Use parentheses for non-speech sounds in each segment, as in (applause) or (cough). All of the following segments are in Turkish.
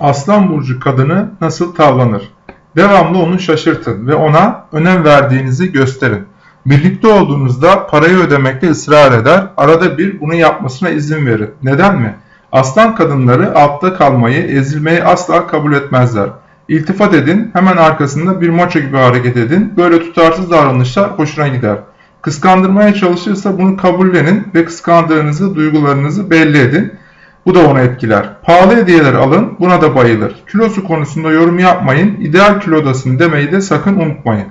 Aslan burcu kadını nasıl tavlanır? Devamlı onu şaşırtın ve ona önem verdiğinizi gösterin. Birlikte olduğunuzda parayı ödemekte ısrar eder, arada bir bunu yapmasına izin verin. Neden mi? Aslan kadınları altta kalmayı, ezilmeyi asla kabul etmezler. İltifat edin, hemen arkasında bir maço gibi hareket edin. Böyle tutarsız davranışlar hoşuna gider. Kıskandırmaya çalışırsa bunu kabullenin ve kıskandığınızı, duygularınızı belli edin. Bu da onu etkiler. Pahalı hediyeler alın, buna da bayılır. Kilosu konusunda yorum yapmayın, ideal kilodasın demeyi de sakın unutmayın.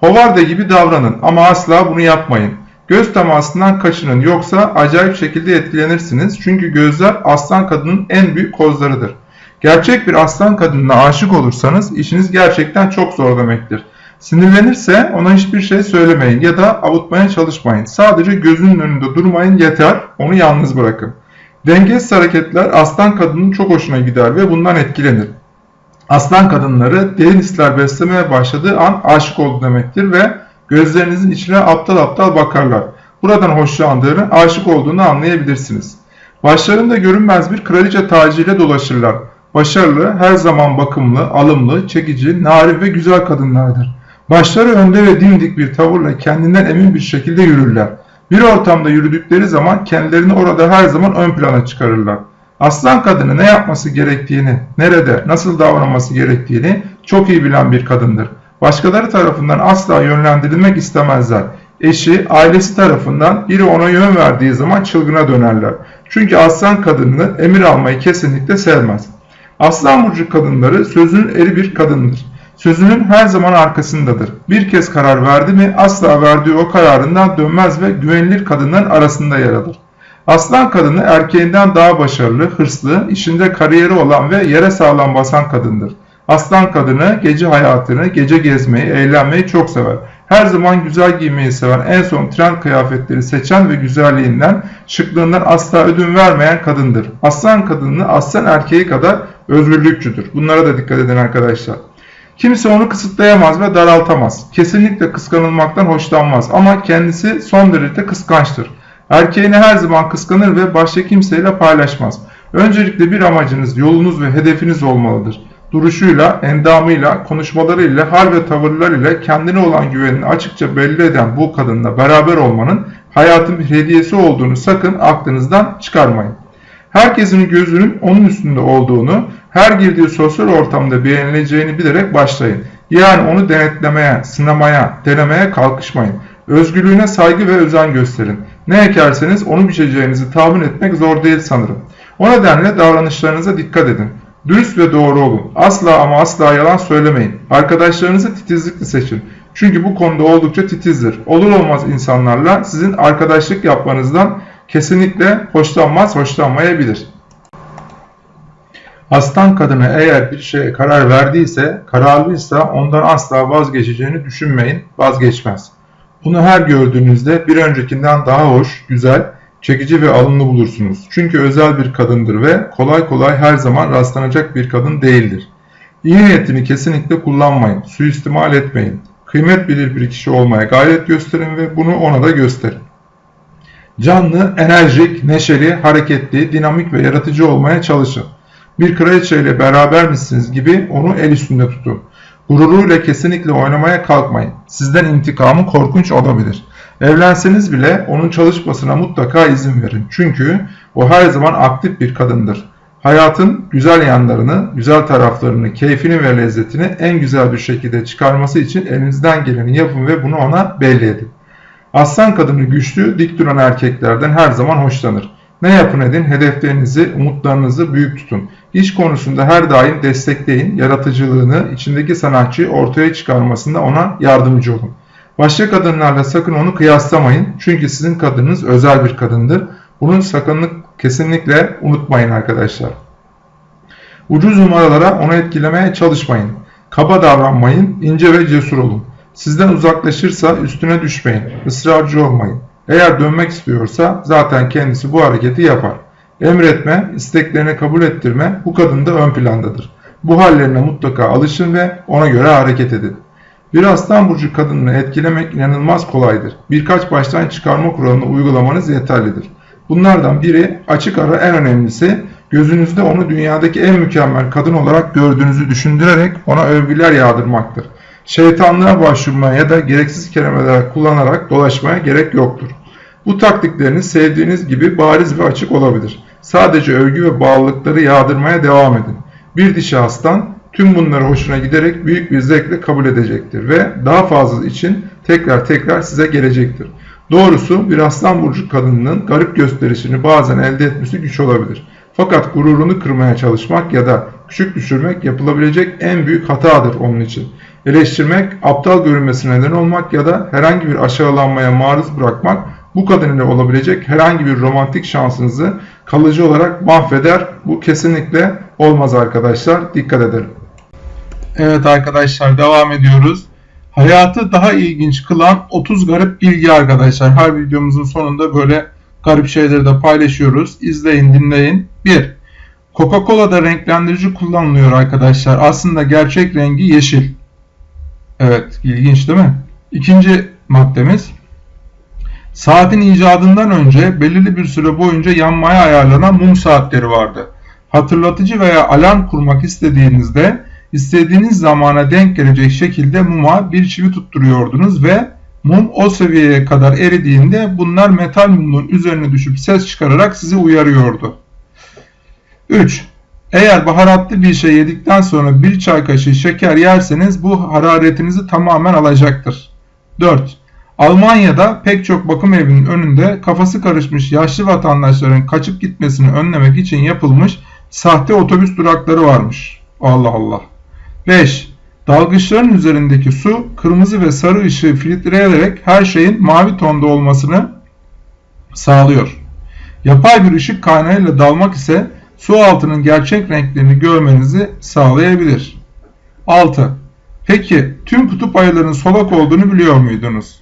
Hovarda gibi davranın ama asla bunu yapmayın. Göz temasından kaçının yoksa acayip şekilde etkilenirsiniz. Çünkü gözler aslan kadının en büyük kozlarıdır. Gerçek bir aslan kadınına aşık olursanız işiniz gerçekten çok zor demektir. Sinirlenirse ona hiçbir şey söylemeyin ya da avutmaya çalışmayın. Sadece gözünün önünde durmayın yeter, onu yalnız bırakın. Dengesiz hareketler aslan kadının çok hoşuna gider ve bundan etkilenir. Aslan kadınları derin hisler beslemeye başladığı an aşık oldu demektir ve gözlerinizin içine aptal aptal bakarlar. Buradan hoşlandığını, aşık olduğunu anlayabilirsiniz. Başlarında görünmez bir kraliçe tacıyla dolaşırlar. Başarılı, her zaman bakımlı, alımlı, çekici, narin ve güzel kadınlardır. Başları önde ve dimdik bir tavırla kendinden emin bir şekilde yürürler. Bir ortamda yürüdükleri zaman kendilerini orada her zaman ön plana çıkarırlar. Aslan kadını ne yapması gerektiğini, nerede, nasıl davranması gerektiğini çok iyi bilen bir kadındır. Başkaları tarafından asla yönlendirilmek istemezler. Eşi, ailesi tarafından biri ona yön verdiği zaman çılgına dönerler. Çünkü aslan kadını emir almayı kesinlikle sevmez. Aslan burcu kadınları sözünün eri bir kadındır. Sözünün her zaman arkasındadır. Bir kez karar verdi mi asla verdiği o kararından dönmez ve güvenilir kadınların arasında yer alır. Aslan kadını erkeğinden daha başarılı, hırslı, işinde kariyeri olan ve yere sağlam basan kadındır. Aslan kadını gece hayatını, gece gezmeyi, eğlenmeyi çok sever. Her zaman güzel giymeyi seven, en son trend kıyafetleri seçen ve güzelliğinden, şıklığından asla ödün vermeyen kadındır. Aslan kadını aslan erkeği kadar özgürlükçüdür. Bunlara da dikkat edin arkadaşlar. Kimse onu kısıtlayamaz ve daraltamaz. Kesinlikle kıskanılmaktan hoşlanmaz ama kendisi son derece kıskançtır. Erkeğini her zaman kıskanır ve başka kimseyle paylaşmaz. Öncelikle bir amacınız, yolunuz ve hedefiniz olmalıdır. Duruşuyla, endamıyla, konuşmalarıyla, hal ve tavırlarıyla kendine olan güvenini açıkça belli eden bu kadınla beraber olmanın hayatın bir hediyesi olduğunu sakın aklınızdan çıkarmayın. Herkesin gözünün onun üstünde olduğunu, her girdiği sosyal ortamda beğenileceğini bilerek başlayın. Yani onu denetlemeye, sınamaya, denemeye kalkışmayın. Özgürlüğüne saygı ve özen gösterin. Ne ekerseniz onu biçeceğinizi tahmin etmek zor değil sanırım. O nedenle davranışlarınıza dikkat edin. Dürüst ve doğru olun. Asla ama asla yalan söylemeyin. Arkadaşlarınızı titizlikle seçin. Çünkü bu konuda oldukça titizdir. Olur olmaz insanlarla sizin arkadaşlık yapmanızdan kesinlikle hoşlanmaz, hoşlanmayabilir. Aslan kadını eğer bir şeye karar verdiyse, kararlıysa ondan asla vazgeçeceğini düşünmeyin, vazgeçmez. Bunu her gördüğünüzde bir öncekinden daha hoş, güzel, çekici ve alımlı bulursunuz. Çünkü özel bir kadındır ve kolay kolay her zaman rastlanacak bir kadın değildir. İyi niyetini kesinlikle kullanmayın, suistimal etmeyin. Kıymet bilir bir kişi olmaya gayret gösterin ve bunu ona da gösterin. Canlı, enerjik, neşeli, hareketli, dinamik ve yaratıcı olmaya çalışın. Bir kraliçeyle beraber misiniz gibi onu el üstünde tutun. Gururuyla kesinlikle oynamaya kalkmayın. Sizden intikamı korkunç olabilir. Evlenseniz bile onun çalışmasına mutlaka izin verin. Çünkü o her zaman aktif bir kadındır. Hayatın güzel yanlarını, güzel taraflarını, keyfini ve lezzetini en güzel bir şekilde çıkarması için elinizden geleni yapın ve bunu ona belli edin. Aslan kadını güçlü, dik duran erkeklerden her zaman hoşlanır. Ne yapın edin, hedeflerinizi, umutlarınızı büyük tutun. İş konusunda her daim destekleyin, yaratıcılığını, içindeki sanatçıyı ortaya çıkarmasında ona yardımcı olun. Başka kadınlarla sakın onu kıyaslamayın. Çünkü sizin kadınınız özel bir kadındır. Bunun sakınlık kesinlikle unutmayın arkadaşlar. Ucuz numaralara onu etkilemeye çalışmayın. Kaba davranmayın, ince ve cesur olun. Sizden uzaklaşırsa üstüne düşmeyin, ısrarcı olmayın. Eğer dönmek istiyorsa zaten kendisi bu hareketi yapar. Emretme, isteklerini kabul ettirme bu kadın da ön plandadır. Bu hallerine mutlaka alışın ve ona göre hareket edin. Bir aslan burcu kadınını etkilemek inanılmaz kolaydır. Birkaç baştan çıkarma kuralını uygulamanız yeterlidir. Bunlardan biri açık ara en önemlisi gözünüzde onu dünyadaki en mükemmel kadın olarak gördüğünüzü düşündürerek ona övgüler yağdırmaktır. Şeytanlığa başvurmaya ya da gereksiz kelimeler kullanarak dolaşmaya gerek yoktur. Bu taktikleriniz sevdiğiniz gibi bariz ve açık olabilir. Sadece övgü ve bağlılıkları yağdırmaya devam edin. Bir dişi hastan tüm bunları hoşuna giderek büyük bir zevkle kabul edecektir ve daha fazla için tekrar tekrar size gelecektir. Doğrusu bir aslan burcu kadınının garip gösterişini bazen elde etmesi güç olabilir. Fakat gururunu kırmaya çalışmak ya da küçük düşürmek yapılabilecek en büyük hatadır onun için. Eleştirmek, aptal görünmesine neden olmak ya da herhangi bir aşağılanmaya maruz bırakmak bu kadın ile olabilecek herhangi bir romantik şansınızı kalıcı olarak mahveder. Bu kesinlikle olmaz arkadaşlar. Dikkat edelim. Evet arkadaşlar devam ediyoruz. Hayatı daha ilginç kılan 30 garip bilgi arkadaşlar. Her videomuzun sonunda böyle garip şeyleri de paylaşıyoruz. İzleyin, dinleyin. 1. Coca-Cola'da renklendirici kullanılıyor arkadaşlar. Aslında gerçek rengi yeşil. Evet, ilginç değil mi? İkinci maddemiz. Saatin icadından önce belirli bir süre boyunca yanmaya ayarlanan mum saatleri vardı. Hatırlatıcı veya alarm kurmak istediğinizde istediğiniz zamana denk gelecek şekilde muma bir çivi tutturuyordunuz ve mum o seviyeye kadar eridiğinde bunlar metal mumun üzerine düşüp ses çıkararak sizi uyarıyordu. 3. Eğer baharatlı bir şey yedikten sonra bir çay kaşığı şeker yerseniz bu hararetinizi tamamen alacaktır. 4. Almanya'da pek çok bakım evinin önünde kafası karışmış yaşlı vatandaşların kaçıp gitmesini önlemek için yapılmış sahte otobüs durakları varmış. Allah Allah. 5. Dalgıçların üzerindeki su kırmızı ve sarı ışığı filtreleyerek her şeyin mavi tonda olmasını sağlıyor. Yapay bir ışık kaynağıyla dalmak ise su altının gerçek renklerini görmenizi sağlayabilir. 6. Peki tüm kutup ayılarının solak olduğunu biliyor muydunuz?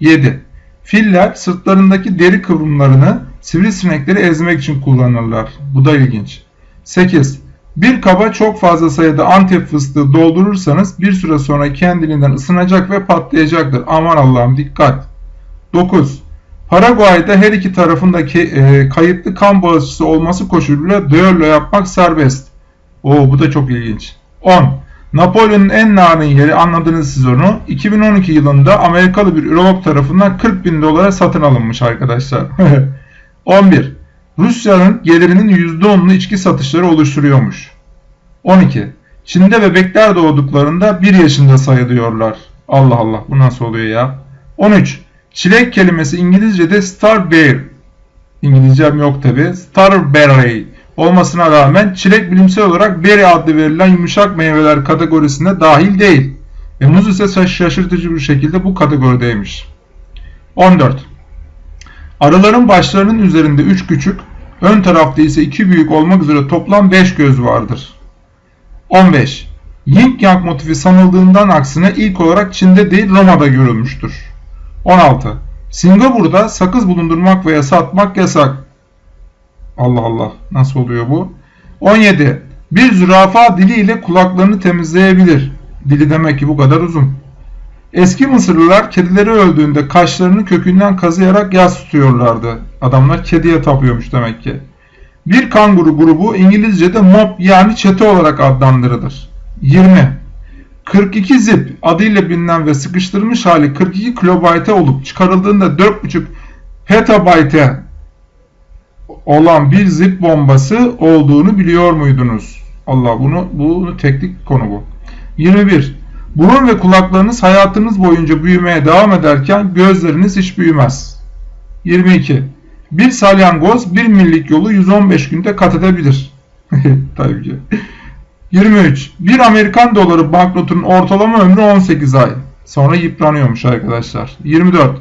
7. Filler sırtlarındaki deri kıvrımlarını sivrisinekleri ezmek için kullanırlar. Bu da ilginç. 8. Bir kaba çok fazla sayıda antep fıstığı doldurursanız bir süre sonra kendiliğinden ısınacak ve patlayacaktır. Aman Allah'ım dikkat. 9. Paraguay'da her iki tarafındaki e, kayıtlı kan bağışçısı olması koşuluyla düello yapmak serbest. Oo bu da çok ilginç. 10. Napolyon'un en narin yeri anladınız siz onu. 2012 yılında Amerikalı bir ürolog tarafından 40 bin dolara satın alınmış arkadaşlar. (laughs) 11. Rusya'nın gelirinin %10'unu içki satışları oluşturuyormuş. 12. Çin'de bebekler doğduklarında 1 yaşında sayılıyorlar. Allah Allah bu nasıl oluyor ya? 13. Çilek kelimesi İngilizce'de starberry. İngilizcem yok tabi. Starberry olmasına rağmen çilek bilimsel olarak berry adlı verilen yumuşak meyveler kategorisine dahil değil. Ve muz ise şaşırtıcı bir şekilde bu kategorideymiş. 14. Arıların başlarının üzerinde 3 küçük, ön tarafta ise 2 büyük olmak üzere toplam 5 göz vardır. 15. Yin Yang motifi sanıldığından aksine ilk olarak Çin'de değil Roma'da görülmüştür. 16. Singapur'da sakız bulundurmak veya satmak yasak. Allah Allah nasıl oluyor bu? 17. Bir zürafa diliyle kulaklarını temizleyebilir. Dili demek ki bu kadar uzun. Eski Mısırlılar kedileri öldüğünde kaşlarını kökünden kazıyarak yas tutuyorlardı. Adamlar kediye tapıyormuş demek ki. Bir kanguru grubu İngilizce'de mob yani çete olarak adlandırılır. 20. 42 zip adıyla bilinen ve sıkıştırılmış hali 42 kilobayte olup çıkarıldığında 4.5 petabayte olan bir zip bombası olduğunu biliyor muydunuz? Allah bunu bunu teknik konu bu. 21. Burun ve kulaklarınız hayatınız boyunca büyümeye devam ederken gözleriniz hiç büyümez. 22. Bir salyangoz bir millik yolu 115 günde kat edebilir. (laughs) Tabii ki. 23. Bir Amerikan doları banknotunun ortalama ömrü 18 ay. Sonra yıpranıyormuş arkadaşlar. 24.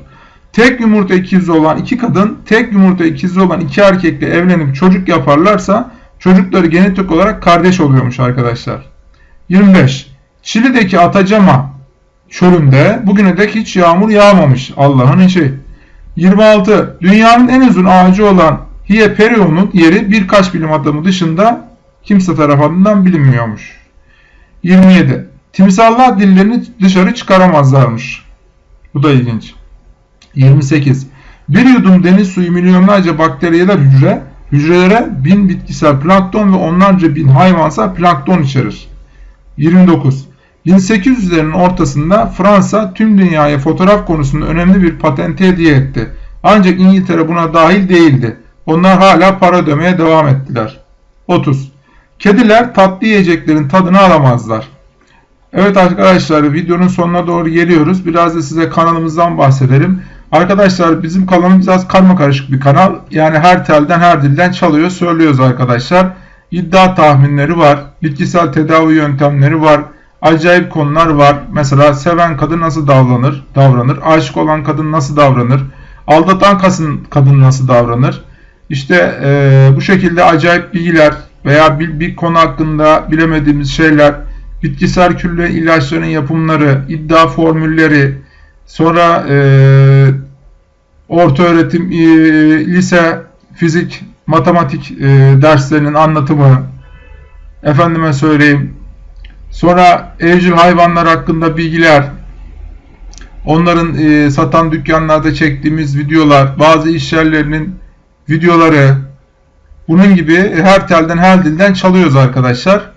Tek yumurta ikizi olan iki kadın, tek yumurta ikizi olan iki erkekle evlenip çocuk yaparlarsa çocukları genetik olarak kardeş oluyormuş arkadaşlar. 25. Çili'deki Atacama çölünde bugüne dek hiç yağmur yağmamış. Allah'ın işi. 26. Dünyanın en uzun ağacı olan Hieperion'un yeri birkaç bilim adamı dışında kimse tarafından bilinmiyormuş. 27. Timsallar dillerini dışarı çıkaramazlarmış. Bu da ilginç. 28. Bir yudum deniz suyu milyonlarca bakteriyel hücre, Hücrelere bin bitkisel plankton ve onlarca bin hayvansal plankton içerir. 29. 1800'lerin ortasında Fransa tüm dünyaya fotoğraf konusunda önemli bir patenti hediye etti. Ancak İngiltere buna dahil değildi. Onlar hala para ödemeye devam ettiler. 30. Kediler tatlı yiyeceklerin tadını alamazlar. Evet arkadaşlar videonun sonuna doğru geliyoruz. Biraz da size kanalımızdan bahsedelim. Arkadaşlar bizim kanalımız biraz karma karışık bir kanal. Yani her telden her dilden çalıyor söylüyoruz arkadaşlar. İddia tahminleri var. Bitkisel tedavi yöntemleri var. Acayip konular var. Mesela seven kadın nasıl davranır? Davranır. Aşık olan kadın nasıl davranır? Aldatan kadın, nasıl davranır? İşte e, bu şekilde acayip bilgiler veya bir, bir konu hakkında bilemediğimiz şeyler, bitkisel külle ilaçların yapımları, iddia formülleri, sonra e, orta öğretim, e, lise, fizik, matematik e, derslerinin anlatımı, efendime söyleyeyim, sonra evcil hayvanlar hakkında bilgiler, onların e, satan dükkanlarda çektiğimiz videolar, bazı iş yerlerinin videoları, bunun gibi her telden her dilden çalıyoruz arkadaşlar.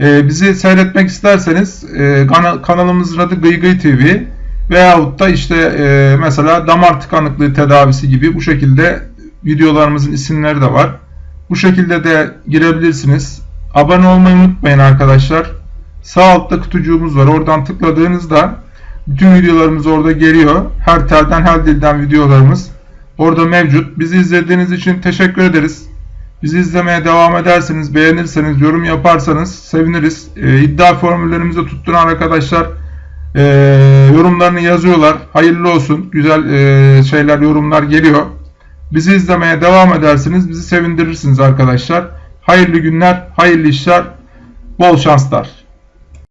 Ee, bizi seyretmek isterseniz e, kana, kanalımızın adı Gıygıy TV veyahut da işte e, mesela damar tıkanıklığı tedavisi gibi bu şekilde videolarımızın isimleri de var. Bu şekilde de girebilirsiniz. Abone olmayı unutmayın arkadaşlar. Sağ altta kutucuğumuz var. Oradan tıkladığınızda bütün videolarımız orada geliyor. Her telden her dilden videolarımız orada mevcut. Bizi izlediğiniz için teşekkür ederiz. Bizi izlemeye devam ederseniz, beğenirseniz, yorum yaparsanız seviniriz. E, iddia formüllerimizi tutturan arkadaşlar e, yorumlarını yazıyorlar. Hayırlı olsun. Güzel e, şeyler, yorumlar geliyor. Bizi izlemeye devam ederseniz bizi sevindirirsiniz arkadaşlar. Hayırlı günler, hayırlı işler, bol şanslar.